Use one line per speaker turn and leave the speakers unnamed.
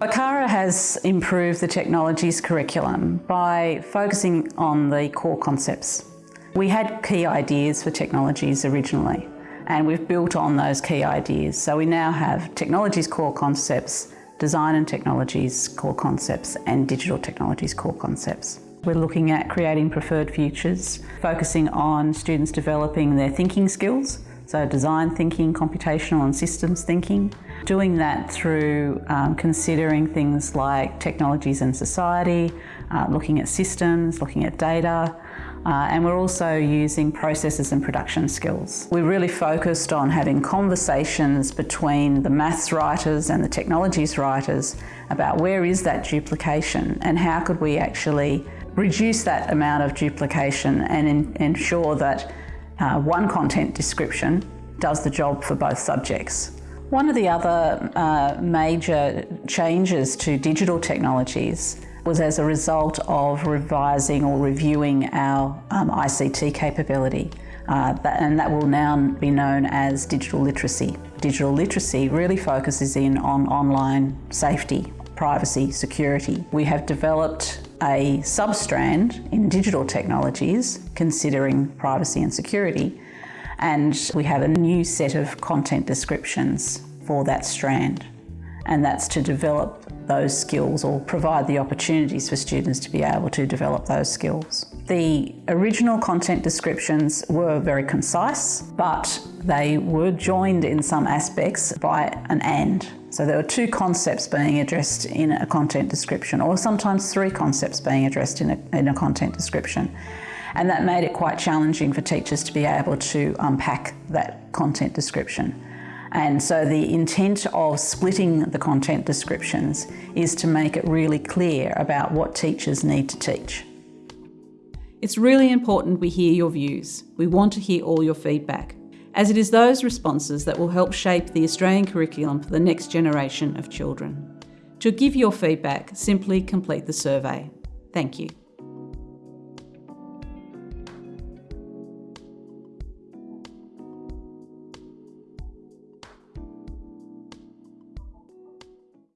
ACARA has improved the technologies curriculum by focusing on the core concepts. We had key ideas for technologies originally and we've built on those key ideas. So we now have technologies core concepts, design and technologies core concepts and digital technologies core concepts. We're looking at creating preferred futures, focusing on students developing their thinking skills, so design thinking, computational and systems thinking. Doing that through um, considering things like technologies and society, uh, looking at systems, looking at data, uh, and we're also using processes and production skills. We're really focused on having conversations between the maths writers and the technologies writers about where is that duplication and how could we actually reduce that amount of duplication and in, ensure that uh, one content description does the job for both subjects. One of the other uh, major changes to digital technologies was as a result of revising or reviewing our um, ICT capability. Uh, and that will now be known as digital literacy. Digital literacy really focuses in on online safety, privacy, security. We have developed a substrand in digital technologies considering privacy and security and we have a new set of content descriptions for that strand and that's to develop those skills or provide the opportunities for students to be able to develop those skills. The original content descriptions were very concise, but they were joined in some aspects by an and. So there were two concepts being addressed in a content description, or sometimes three concepts being addressed in a, in a content description. And that made it quite challenging for teachers to be able to unpack that content description. And so the intent of splitting the content descriptions is to make it really clear about what teachers need to teach.
It's really important we hear your views. We want to hear all your feedback, as it is those responses that will help shape the Australian curriculum for the next generation of children. To give your feedback, simply complete the survey. Thank you.